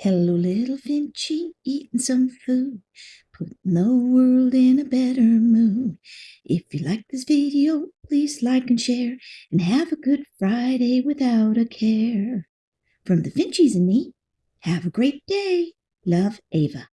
Hello, little Finchy, eating some food, putting the world in a better mood. If you like this video, please like and share, and have a good Friday without a care. From the Finchies and me, have a great day. Love, Ava.